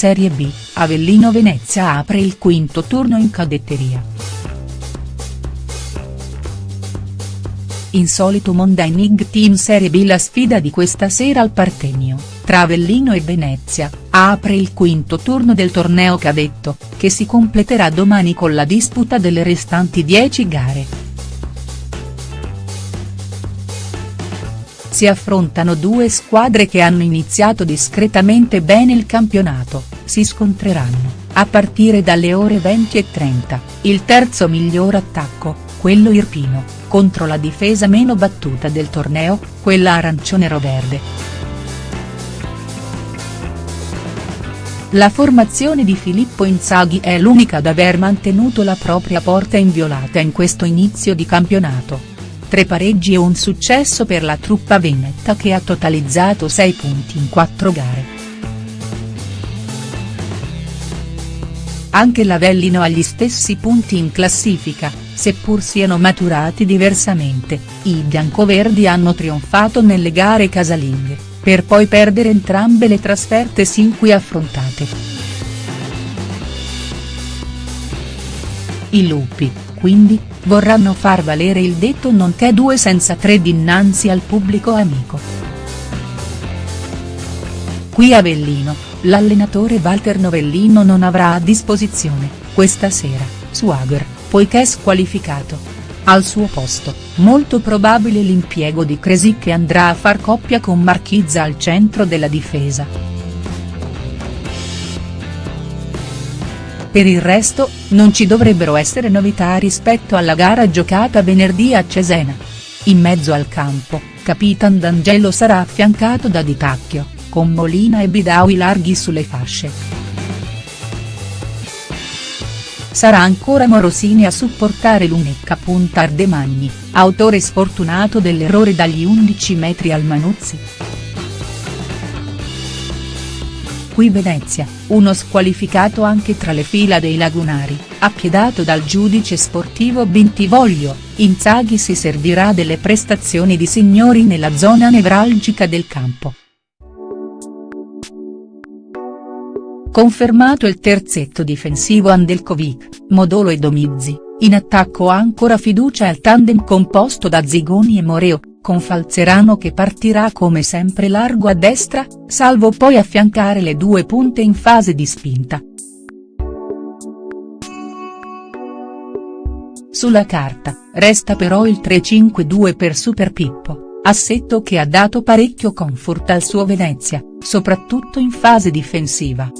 Serie B, Avellino Venezia apre il quinto turno in cadetteria. Insolito Monday League Team Serie B la sfida di questa sera al Partenio, tra Avellino e Venezia, apre il quinto turno del torneo cadetto, che si completerà domani con la disputa delle restanti 10 gare. si affrontano due squadre che hanno iniziato discretamente bene il campionato, si scontreranno, a partire dalle ore 20 e 30, il terzo miglior attacco, quello irpino, contro la difesa meno battuta del torneo, quella arancione-roverde. La formazione di Filippo Inzaghi è l'unica ad aver mantenuto la propria porta inviolata in questo inizio di campionato tre pareggi e un successo per la truppa veneta che ha totalizzato 6 punti in 4 gare. Anche l'Avellino ha gli stessi punti in classifica, seppur siano maturati diversamente, i biancoverdi hanno trionfato nelle gare casalinghe, per poi perdere entrambe le trasferte sin qui affrontate. I lupi, quindi, vorranno far valere il detto nonché due senza tre dinanzi al pubblico amico. Qui Avellino, l'allenatore Walter Novellino non avrà a disposizione, questa sera, Swagger, poiché squalificato. Al suo posto, molto probabile l'impiego di Cresi che andrà a far coppia con Marchizza al centro della difesa. Per il resto, non ci dovrebbero essere novità rispetto alla gara giocata venerdì a Cesena. In mezzo al campo, Capitan D'Angelo sarà affiancato da Di Tacchio, con Molina e Bidaui larghi sulle fasce. Sarà ancora Morosini a supportare l'Unecca. Ardemagni, autore sfortunato dell'errore dagli 11 metri al Manuzzi. Qui Venezia, uno squalificato anche tra le fila dei lagunari, appiedato dal giudice sportivo Bentivoglio, Inzaghi si servirà delle prestazioni di signori nella zona nevralgica del campo. Confermato il terzetto difensivo Andelkovic, Modolo e Domizzi, in attacco ancora fiducia al tandem composto da Zigoni e Moreo, con Falzerano che partirà come sempre largo a destra, salvo poi affiancare le due punte in fase di spinta. Sulla carta, resta però il 3-5-2 per Super Pippo, assetto che ha dato parecchio comfort al suo Venezia, soprattutto in fase difensiva.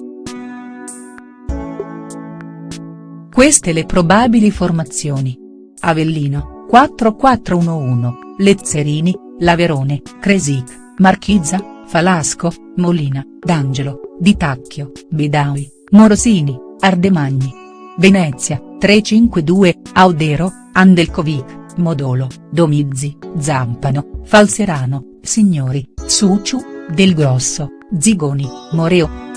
Queste le probabili formazioni. Avellino, 4-4-1-1. Lezzerini, Laverone, Cresic, Marchizza, Falasco, Molina, D'Angelo, Di Tacchio, Bidaui, Morosini, Ardemagni. Venezia, 352, Audero, Andelkovic, Modolo, Domizzi, Zampano, Falserano, Signori, Suciu, Del Grosso, Zigoni, Moreo.